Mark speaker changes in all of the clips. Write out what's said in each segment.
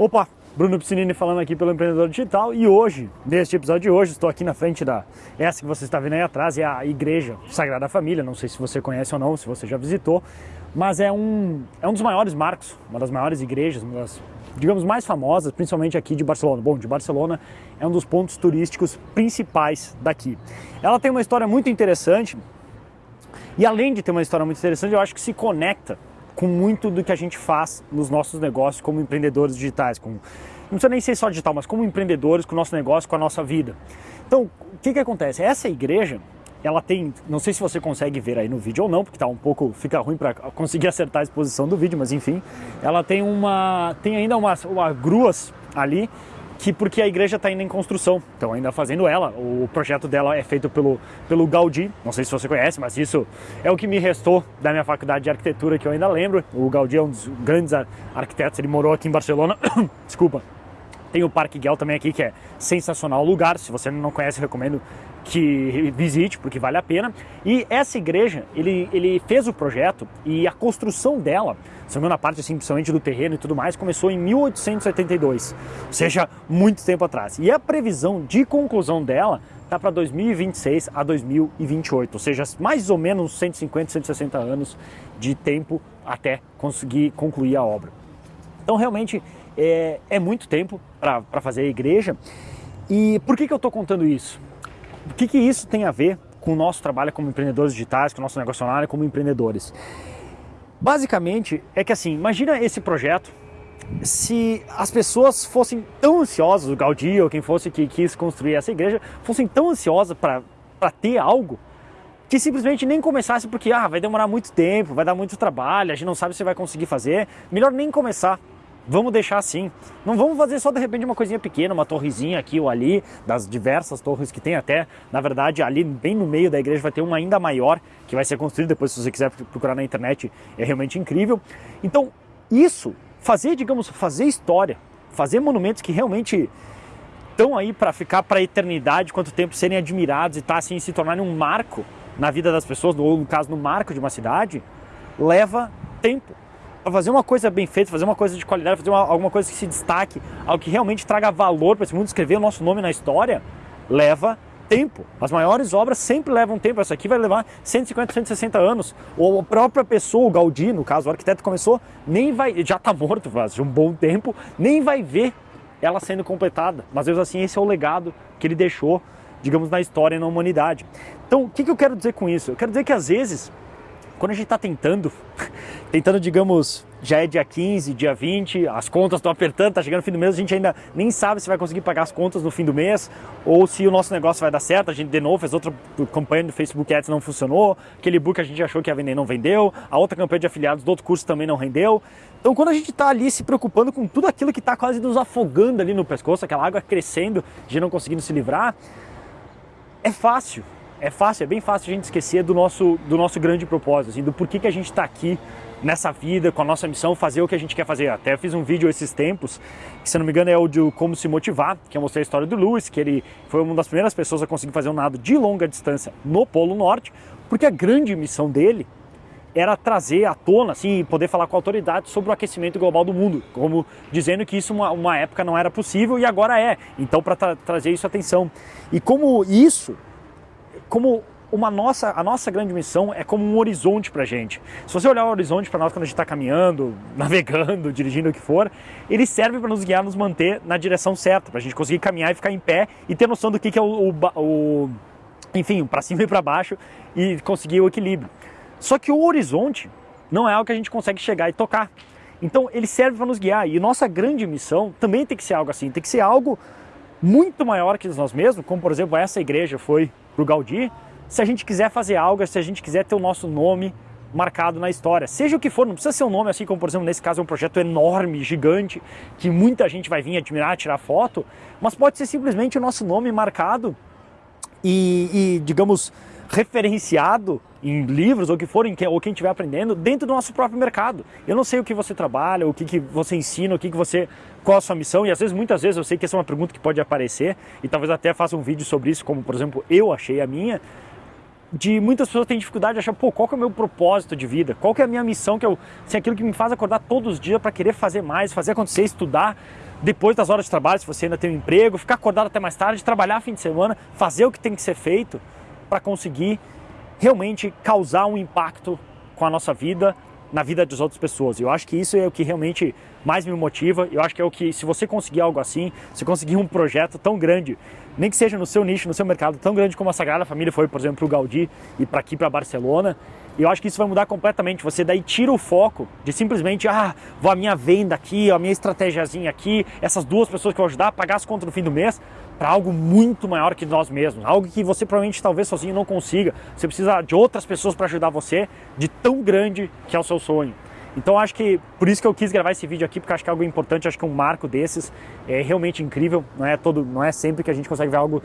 Speaker 1: Opa, Bruno Piscinini falando aqui pelo Empreendedor Digital e hoje, neste episódio de hoje, estou aqui na frente da, essa que você está vendo aí atrás, é a Igreja Sagrada Família, não sei se você conhece ou não, se você já visitou, mas é um, é um dos maiores marcos, uma das maiores igrejas, uma das, digamos, mais famosas, principalmente aqui de Barcelona. Bom, de Barcelona é um dos pontos turísticos principais daqui. Ela tem uma história muito interessante e além de ter uma história muito interessante, eu acho que se conecta com muito do que a gente faz nos nossos negócios como empreendedores digitais, com, não precisa nem ser só digital, mas como empreendedores com o nosso negócio, com a nossa vida. Então, o que, que acontece? Essa igreja, ela tem, não sei se você consegue ver aí no vídeo ou não, porque tá um pouco, fica ruim para conseguir acertar a exposição do vídeo, mas enfim, ela tem uma, tem ainda umas uma gruas ali que porque a igreja está ainda em construção, então ainda fazendo ela. O projeto dela é feito pelo, pelo Gaudí, não sei se você conhece, mas isso é o que me restou da minha faculdade de arquitetura que eu ainda lembro. O Gaudí é um dos grandes arquitetos, ele morou aqui em Barcelona, desculpa. Tem o Parque Guel também aqui, que é sensacional lugar, se você não conhece, recomendo que visite, porque vale a pena. E essa igreja, ele, ele fez o projeto e a construção dela, segunda parte assim, principalmente do terreno e tudo mais, começou em 1872, ou seja, muito tempo atrás. E a previsão de conclusão dela está para 2026 a 2028, ou seja, mais ou menos 150, 160 anos de tempo até conseguir concluir a obra. Então, realmente, é, é muito tempo para fazer a igreja. E por que, que eu estou contando isso? O que, que isso tem a ver com o nosso trabalho como empreendedores digitais, com o nosso negócio online como empreendedores? Basicamente, é que assim, imagina esse projeto se as pessoas fossem tão ansiosas, o Gaudí ou quem fosse que quis construir essa igreja, fossem tão ansiosas para ter algo, que simplesmente nem começasse porque ah, vai demorar muito tempo, vai dar muito trabalho, a gente não sabe se vai conseguir fazer, melhor nem começar. Vamos deixar assim. Não vamos fazer só de repente uma coisinha pequena, uma torrezinha aqui ou ali, das diversas torres que tem até. Na verdade, ali bem no meio da igreja vai ter uma ainda maior, que vai ser construída depois, se você quiser procurar na internet, é realmente incrível. Então, isso, fazer, digamos, fazer história, fazer monumentos que realmente estão aí para ficar para a eternidade, quanto tempo serem admirados e tá assim se tornarem um marco na vida das pessoas, ou no caso no marco de uma cidade, leva tempo fazer uma coisa bem feita, fazer uma coisa de qualidade, fazer uma, alguma coisa que se destaque, algo que realmente traga valor para esse mundo, escrever o nosso nome na história, leva tempo. As maiores obras sempre levam tempo. Essa aqui vai levar 150, 160 anos. Ou a própria pessoa, o Gaudí, no caso, o arquiteto começou, nem vai, já está morto faz um bom tempo, nem vai ver ela sendo completada. Mas mesmo assim, esse é o legado que ele deixou, digamos, na história e na humanidade. Então, o que, que eu quero dizer com isso? Eu quero dizer que às vezes quando a gente está tentando, tentando, digamos, já é dia 15, dia 20, as contas estão apertando, está chegando o fim do mês, a gente ainda nem sabe se vai conseguir pagar as contas no fim do mês ou se o nosso negócio vai dar certo. A gente, de novo, fez outra campanha do Facebook Ads, não funcionou, aquele book a gente achou que ia vender não vendeu, a outra campanha de afiliados do outro curso também não rendeu. Então, quando a gente está ali se preocupando com tudo aquilo que está quase nos afogando ali no pescoço, aquela água crescendo, de não conseguindo se livrar, é fácil é fácil, é bem fácil a gente esquecer do nosso, do nosso grande propósito, assim, do porquê que a gente está aqui nessa vida, com a nossa missão, fazer o que a gente quer fazer. Até fiz um vídeo esses tempos, que se não me engano é o de como se motivar, que eu mostrei a história do Lewis, que ele foi uma das primeiras pessoas a conseguir fazer um nado de longa distância no Polo Norte, porque a grande missão dele era trazer à tona, assim, poder falar com a autoridade sobre o aquecimento global do mundo, como dizendo que isso uma, uma época não era possível e agora é. Então, para tra trazer isso atenção. E como isso como uma nossa, a nossa grande missão é como um horizonte para a gente. Se você olhar o horizonte para nós quando a gente está caminhando, navegando, dirigindo o que for, ele serve para nos guiar, nos manter na direção certa, para a gente conseguir caminhar e ficar em pé e ter noção do que, que é o, o, o enfim, para cima e para baixo e conseguir o equilíbrio. Só que o horizonte não é algo que a gente consegue chegar e tocar. Então ele serve para nos guiar e nossa grande missão também tem que ser algo assim, tem que ser algo muito maior que nós mesmos, como por exemplo essa igreja foi para o Gaudí, se a gente quiser fazer algo, se a gente quiser ter o nosso nome marcado na história. Seja o que for, não precisa ser um nome assim como, por exemplo, nesse caso é um projeto enorme, gigante, que muita gente vai vir admirar, tirar foto, mas pode ser simplesmente o nosso nome marcado e, e digamos, referenciado em livros ou que forem, ou quem estiver aprendendo, dentro do nosso próprio mercado. Eu não sei o que você trabalha, o que, que você ensina, o que, que você, qual a sua missão, e às vezes, muitas vezes, eu sei que essa é uma pergunta que pode aparecer, e talvez até faça um vídeo sobre isso, como por exemplo, eu achei a minha. de muitas pessoas têm dificuldade de achar, pô, qual que é o meu propósito de vida? Qual que é a minha missão que eu, se é aquilo que me faz acordar todos os dias para querer fazer mais, fazer acontecer, estudar depois das horas de trabalho, se você ainda tem um emprego, ficar acordado até mais tarde, trabalhar fim de semana, fazer o que tem que ser feito para conseguir realmente causar um impacto com a nossa vida, na vida das outras pessoas. Eu acho que isso é o que realmente mais me motiva. Eu acho que é o que, se você conseguir algo assim, se conseguir um projeto tão grande, nem que seja no seu nicho, no seu mercado, tão grande como a Sagrada Família foi, por exemplo, para o Gaudí e para aqui, para Barcelona, eu acho que isso vai mudar completamente. Você daí tira o foco de simplesmente, ah, vou a minha venda aqui, a minha estratégiazinha aqui, essas duas pessoas que eu vou ajudar a pagar as contas no fim do mês, para algo muito maior que nós mesmos, algo que você provavelmente talvez sozinho não consiga. Você precisa de outras pessoas para ajudar você, de tão grande que é o seu sonho. Então acho que por isso que eu quis gravar esse vídeo aqui, porque acho que é algo importante, acho que um marco desses é realmente incrível, não é todo, não é sempre que a gente consegue ver algo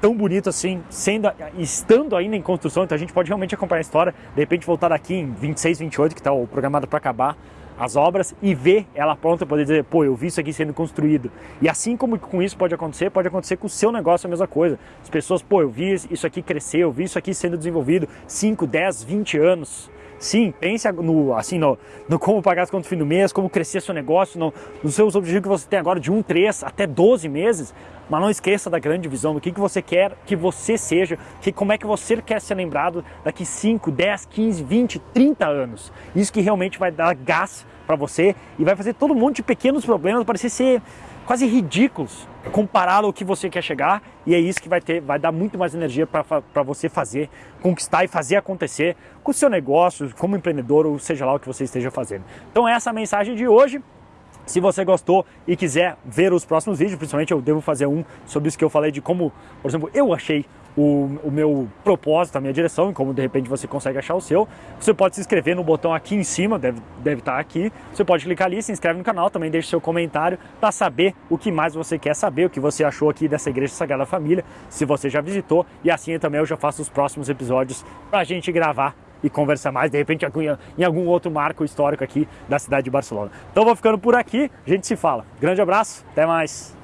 Speaker 1: tão bonito assim, sendo, estando ainda em construção, então a gente pode realmente acompanhar a história, de repente voltar daqui em 26, 28, que está programado para acabar as obras, e ver ela pronta, poder dizer, pô, eu vi isso aqui sendo construído. E assim como com isso pode acontecer, pode acontecer com o seu negócio a mesma coisa. As pessoas, pô, eu vi isso aqui crescer, eu vi isso aqui sendo desenvolvido 5, 10, 20 anos. Sim, pense no, assim, no, no como pagar as contas no fim do mês, como crescer seu negócio, no, nos seus objetivos que você tem agora de 1, 3 até 12 meses, mas não esqueça da grande visão, do que, que você quer que você seja, que, como é que você quer ser lembrado daqui 5, 10, 15, 20, 30 anos. Isso que realmente vai dar gás para você e vai fazer todo mundo de pequenos problemas parecer ser quase ridículos comparado ao que você quer chegar e é isso que vai ter, vai dar muito mais energia para você fazer, conquistar e fazer acontecer com o seu negócio, como empreendedor ou seja lá o que você esteja fazendo. Então essa é a mensagem de hoje. Se você gostou e quiser ver os próximos vídeos, principalmente eu devo fazer um sobre isso que eu falei de como, por exemplo, eu achei o, o, meu propósito, a minha direção e como de repente você consegue achar o seu, você pode se inscrever no botão aqui em cima, deve, deve estar aqui. Você pode clicar ali, se inscreve no canal, também deixe seu comentário para saber o que mais você quer saber, o que você achou aqui dessa Igreja Sagrada Família, se você já visitou. E assim também eu já faço os próximos episódios para a gente gravar e conversar mais, de repente em algum outro marco histórico aqui da cidade de Barcelona. Então vou ficando por aqui, a gente se fala. Grande abraço, até mais!